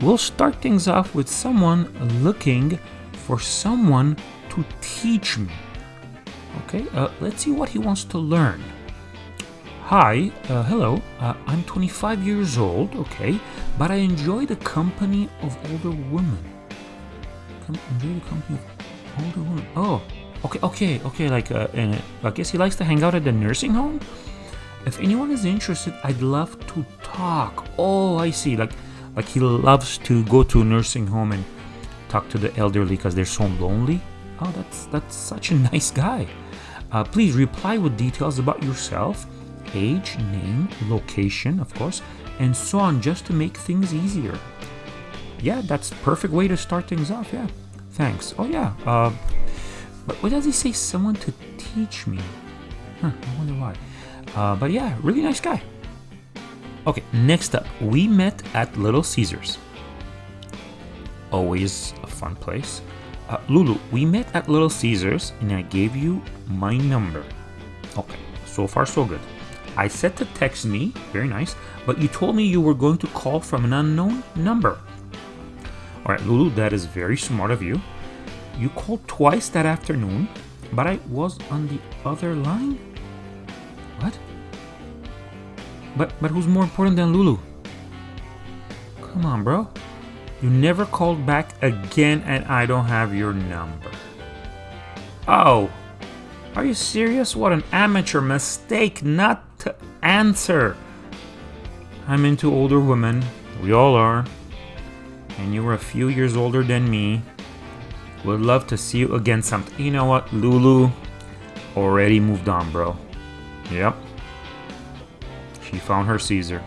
we'll start things off with someone looking for someone to teach me. Okay, uh, let's see what he wants to learn. Hi, uh, hello, uh, I'm 25 years old, okay, but I enjoy the company of older women. Com- enjoy the company of older women. Oh, okay, okay, okay, like, uh, and I guess he likes to hang out at the nursing home? If anyone is interested, I'd love to talk. Oh, I see, like, like he loves to go to a nursing home and talk to the elderly because they're so lonely. Oh, that's that's such a nice guy. Uh, please reply with details about yourself, age, name, location, of course, and so on, just to make things easier. Yeah, that's perfect way to start things off. Yeah, thanks. Oh yeah. Uh, but what does he say? Someone to teach me. Huh, I wonder why. Uh, but yeah, really nice guy. Okay, next up, we met at Little Caesars. Always a fun place. Uh, Lulu, we met at Little Caesars and I gave you my number. Okay, so far so good. I said to text me, very nice, but you told me you were going to call from an unknown number. Alright, Lulu, that is very smart of you. You called twice that afternoon, but I was on the other line? What? But but who's more important than Lulu? Come on, bro. You never called back again and I don't have your number. Oh. Are you serious? What an amateur mistake not to answer. I'm into older women. We all are. And you were a few years older than me. Would love to see you again sometime. You know what, Lulu already moved on, bro. Yep. She found her Caesar.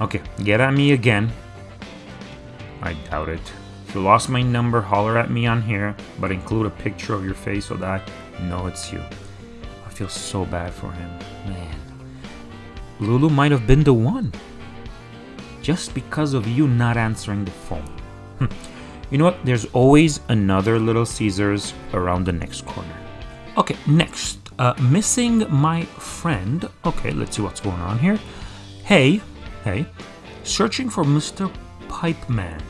Okay, get at me again. I doubt it. If you lost my number, holler at me on here, but include a picture of your face so that I know it's you. I feel so bad for him. Man. Lulu might have been the one. Just because of you not answering the phone. Hm. You know what? There's always another Little Caesars around the next corner. Okay, next. Uh, missing my friend. Okay, let's see what's going on here. Hey, hey. Searching for Mr. Pipe Man.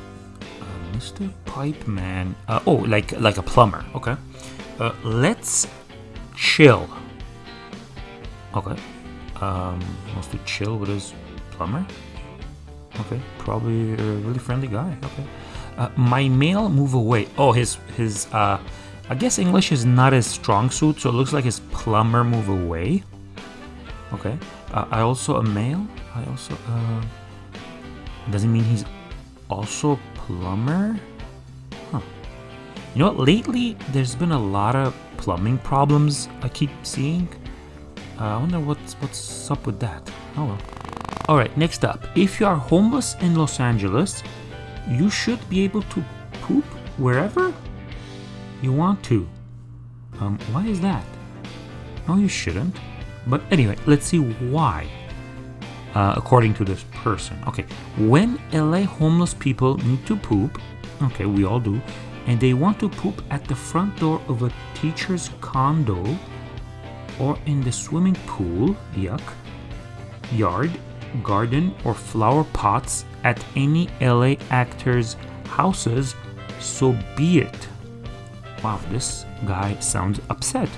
Uh, Mr. Pipe Man. Uh, oh, like like a plumber. Okay. Uh, let's chill. Okay. Um, wants to chill with his plumber. Okay, probably a really friendly guy. Okay. Uh, my mail move away. Oh, his his. Uh, I guess English is not his strong suit, so it looks like his plumber move away. Okay. Uh, I also a male. I also. Uh, doesn't mean he's also plumber. Huh. You know what? Lately, there's been a lot of plumbing problems I keep seeing. Uh, I wonder what's what's up with that. Oh well. All right. Next up, if you are homeless in Los Angeles, you should be able to poop wherever you want to. Um, why is that? No, you shouldn't. But anyway, let's see why. Uh, according to this person. Okay, when LA homeless people need to poop, okay, we all do, and they want to poop at the front door of a teacher's condo or in the swimming pool, yuck, yard, garden, or flower pots at any LA actors' houses, so be it. Wow, this guy sounds upset.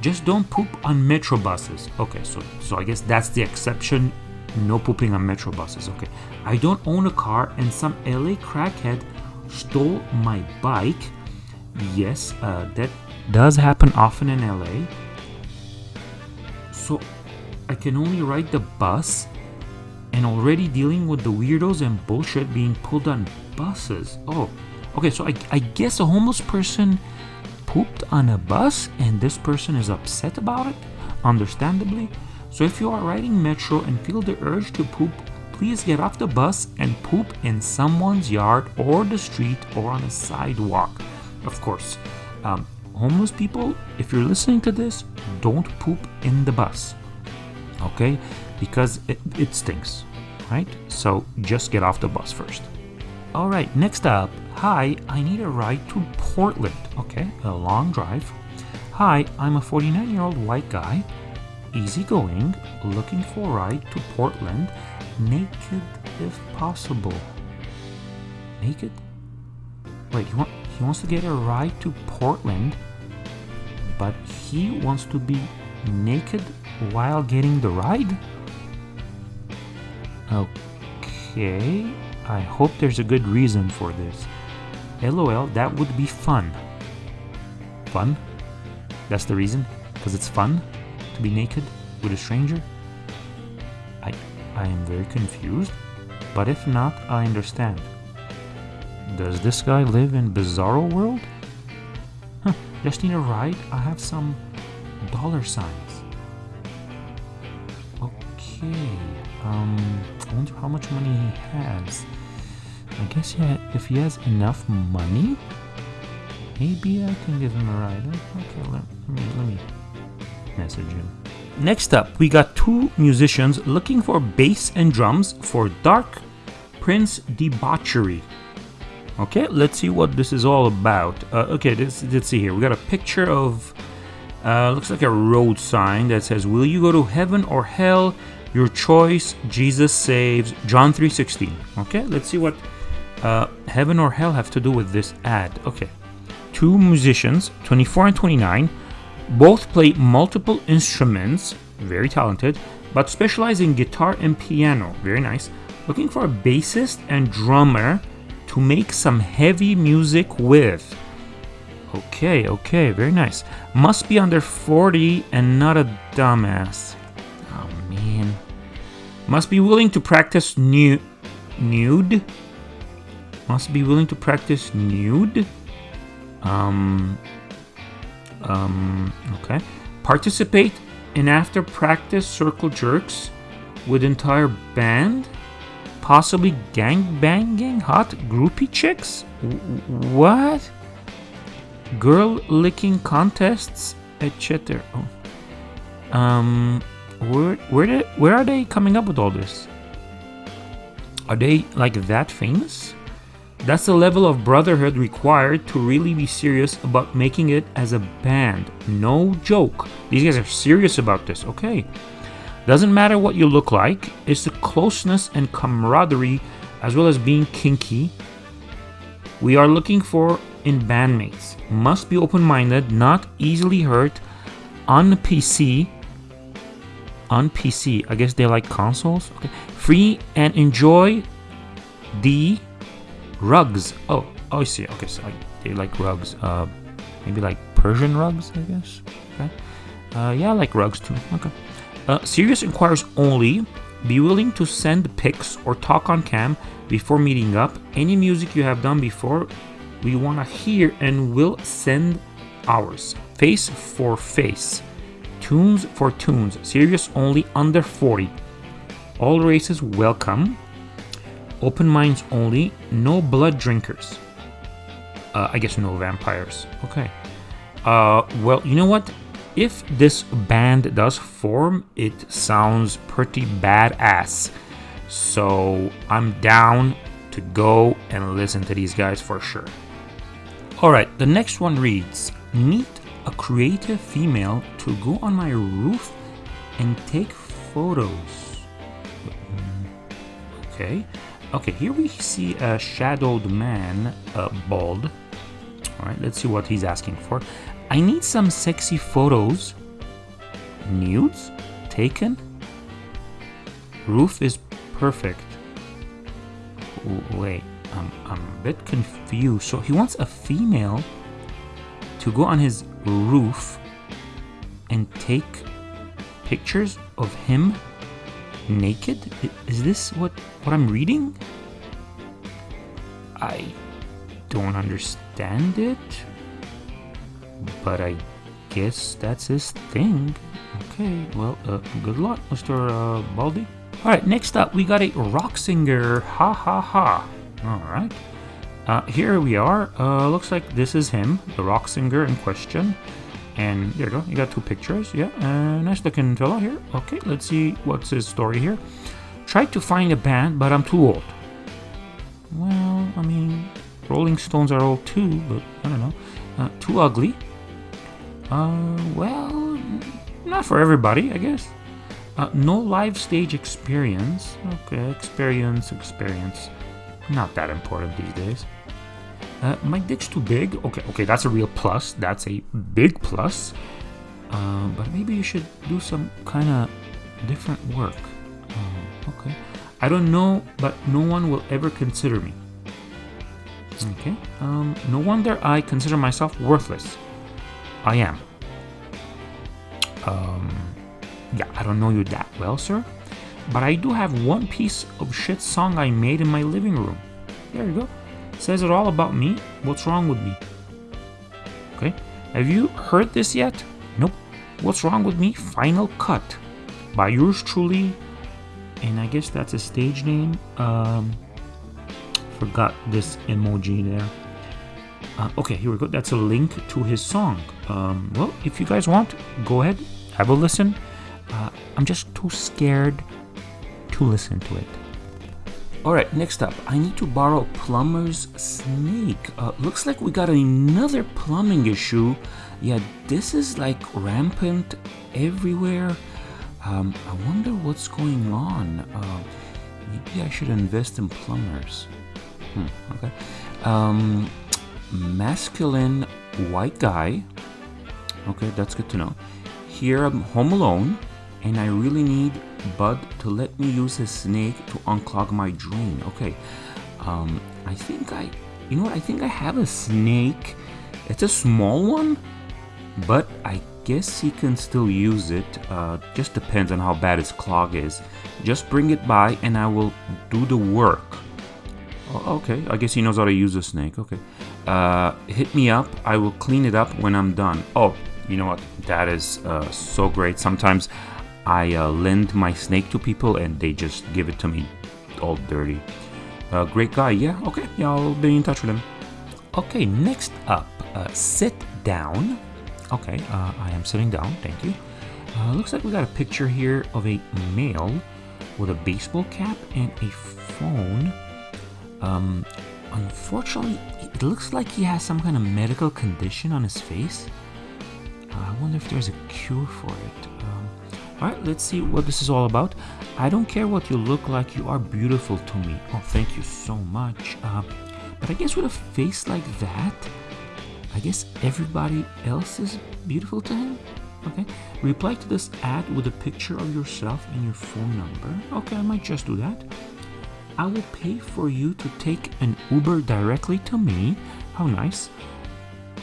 Just don't poop on metro buses. Okay, so so I guess that's the exception. No pooping on metro buses. Okay. I don't own a car and some LA crackhead stole my bike. Yes, uh, that does happen often in LA. So I can only ride the bus and already dealing with the weirdos and bullshit being pulled on buses. Oh, okay, so I, I guess a homeless person pooped on a bus and this person is upset about it, understandably. So if you are riding metro and feel the urge to poop, please get off the bus and poop in someone's yard or the street or on a sidewalk. Of course, um, homeless people, if you're listening to this, don't poop in the bus. Okay? Because it, it stinks, right? So just get off the bus first. All right, next up. Hi, I need a ride to Portland. Okay, a long drive. Hi, I'm a 49 year old white guy, easygoing, looking for a ride to Portland, naked if possible. naked? Wait, he, want, he wants to get a ride to Portland, but he wants to be naked while getting the ride? Okay, I hope there's a good reason for this. LOL, that would be fun. Fun? That's the reason? Because it's fun to be naked with a stranger? I, I am very confused, but if not, I understand. Does this guy live in Bizarro World? Huh, just need a ride? I have some dollar signs. Okay, um, I wonder how much money he has. I guess yeah, if he has enough money, maybe I can give him a ride. Okay, let, me, let me message him. Next up, we got two musicians looking for bass and drums for Dark Prince Debauchery. Okay, let's see what this is all about. Uh, okay, this, let's see here. We got a picture of, uh, looks like a road sign that says, "Will you go to heaven or hell? Your choice. Jesus saves." John 3:16. Okay, let's see what uh, heaven or hell have to do with this ad. Okay, two musicians, 24 and 29, both play multiple instruments. Very talented, but specialize in guitar and piano. Very nice. Looking for a bassist and drummer to make some heavy music with. Okay, okay, very nice. Must be under 40 and not a dumbass. Oh man. Must be willing to practice nu- nude. Must be willing to practice nude. Um. Um. Okay. Participate in after practice circle jerks with entire band possibly gang banging hot groupie chicks? W- what? Girl licking contests, etc. Oh. Um, where where did, where are they coming up with all this? Are they like that famous? That's the level of brotherhood required to really be serious about making it as a band. No joke. These guys are serious about this. Okay. Doesn't matter what you look like, it's the closeness and camaraderie as well as being kinky we are looking for in bandmates. Must be open minded, not easily hurt, on PC. On PC, I guess they like consoles. Okay. Free and enjoy the rugs. Oh, oh, I see. Okay, so they like rugs. Uh, maybe like Persian rugs, I guess. Okay. Uh, yeah, I like rugs too. Okay. Uh, serious inquiries only. Be willing to send pics or talk on cam before meeting up. Any music you have done before, we want to hear and will send ours. Face for face. Tunes for tunes. Serious only under 40. All races welcome. Open minds only. No blood drinkers. Uh, I guess no vampires. Okay. Uh, well, you know what? if this band does form, it sounds pretty badass. So I'm down to go and listen to these guys for sure. Alright, the next one reads Meet a creative female to go on my roof and take photos. Okay, okay, here we see a shadowed man, uh, bald. Alright, let's see what he's asking for. I need some sexy photos. Nudes? Taken? Roof is perfect. Wait, I'm, I'm a bit confused. So he wants a female to go on his roof and take pictures of him naked? Is this what, what I'm reading? I don't understand it but I guess that's his thing. Okay, well, uh, good luck, Mr. Uh, Baldy. Alright, next up, we got a rock singer. Ha ha ha. Alright. Uh, here we are. Uh, looks like this is him, the rock singer in question. And there you go, you got two pictures. Yeah, uh, nice looking fellow here. Okay, let's see what's his story here. Tried to find a band, but I'm too old. Well, I mean, Rolling Stones are old too, but I don't know. Uh, too ugly. Uh, well, not for everybody, I guess. Uh, no live stage experience. Okay, experience, experience. not that important these days. Uh, my dick's too big. Okay, okay, that's a real plus. That's a big plus. Uh, but maybe you should do some kind of different work. Uh, okay. I don't know, but no one will ever consider me. Okay. Um, no wonder I consider myself worthless. I am. Um, yeah, I don't know you that well, sir. But I do have one piece of shit song I made in my living room. There you go. Says it all about me. What's wrong with me? Okay. Have you heard this yet? Nope. What's wrong with me? Final Cut by yours truly. And I guess that's a stage name. Um, forgot this emoji there. Uh, okay, here we go. That's a link to his song. Um, well, if you guys want, go ahead, have a listen. Uh, I'm just too scared to listen to it. Alright, next up, I need to borrow plumber's snake. Uh, looks like we got another plumbing issue. Yeah, this is like rampant everywhere. Um, I wonder what's going on. Uh, maybe I should invest in plumbers. Hmm, okay. Um, masculine white guy. Okay, that's good to know. Here I'm home alone, and I really need Bud to let me use his snake to unclog my drain. Okay, um, I think I, you know what? I think I have a snake. It's a small one, but I guess he can still use it. Uh, just depends on how bad his clog is. Just bring it by, and I will do the work. Oh, okay, I guess he knows how to use a snake. Okay, uh, hit me up. I will clean it up when I'm done. Oh, you know what? That is uh, so great. Sometimes I uh, lend my snake to people and they just give it to me all dirty. Uh, great guy, yeah, okay, yeah, I'll be in touch with him. Okay, next up, uh, sit down. Okay, uh, I am sitting down, thank you. Looks like we got a picture here of a male with a baseball cap and a phone. Um, unfortunately, it looks like he has some kind of medical condition on his face. Uh, I wonder if there's a cure for it. Um, Alright, let's see what this is all about. I don't care what you look like, you are beautiful to me. Oh, thank you so much. Uh, but I guess with a face like that, I guess everybody else is beautiful to him? Okay. Reply to this ad with a picture of yourself and your phone number. Okay, I might just do that. I will pay for you to take an Uber directly to me. How nice.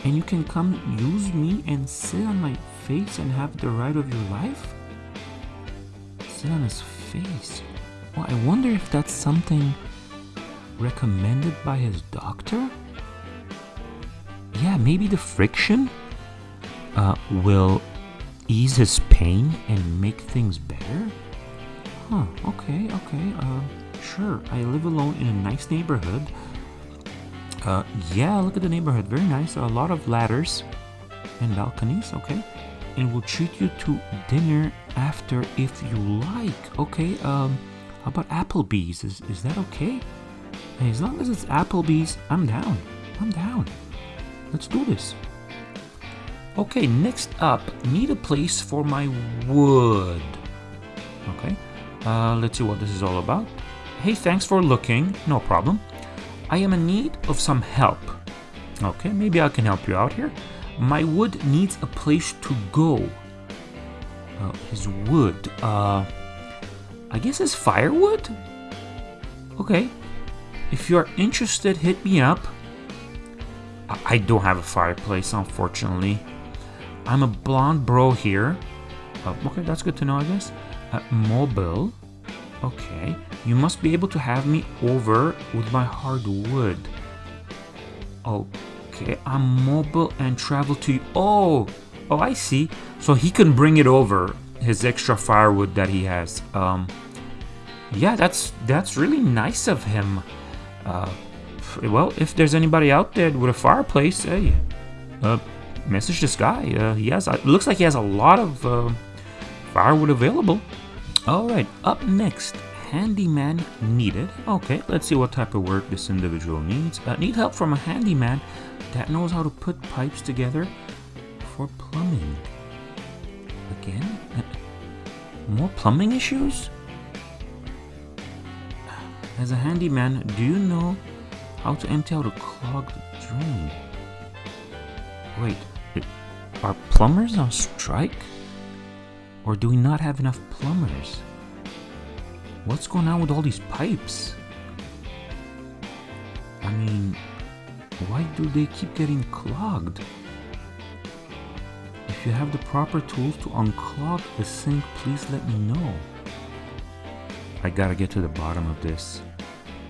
And you can come use me and sit on my face and have the ride of your life? Sit on his face. Well, I wonder if that's something recommended by his doctor? Yeah, maybe the friction uh, will ease his pain and make things better? Huh, okay, okay, uh, sure. I live alone in a nice neighborhood. Uh, yeah, look at the neighborhood, very nice. A lot of ladders and balconies, okay. And we'll treat you to dinner after if you like. Okay, um, how about Applebee's? Is, is that okay? As long as it's Applebee's, I'm down. I'm down. Let's do this. Okay, next up, need a place for my wood. Okay, uh, let's see what this is all about. Hey, thanks for looking. No problem. I am in need of some help. Okay, maybe I can help you out here. My wood needs a place to go. Uh, his wood, uh, I guess it's firewood? Okay. If you're interested, hit me up. I I don't have a fireplace, unfortunately. I'm a blonde bro here. Uh, okay, that's good to know, I guess. Uh, mobile. Okay. You must be able to have me over with my hardwood. Okay, I'm mobile and travel to you. Oh, oh, I see. So he can bring it over his extra firewood that he has. Um, yeah, that's that's really nice of him. Uh, well, if there's anybody out there with a fireplace, hey, uh, message this guy. Uh, he has. It looks like he has a lot of uh, firewood available. All right, up next, handyman needed. Okay, let's see what type of work this individual needs. Uh, need help from a handyman that knows how to put pipes together for plumbing. Again, Uh, more plumbing issues. As a handyman, do you know how to empty out a clogged drain? Wait, are plumbers on strike? Or do we not have enough plumbers? What's going on with all these pipes? I mean, why do they keep getting clogged? If you have the proper tools to unclog the sink, please let me know. I gotta get to the bottom of this.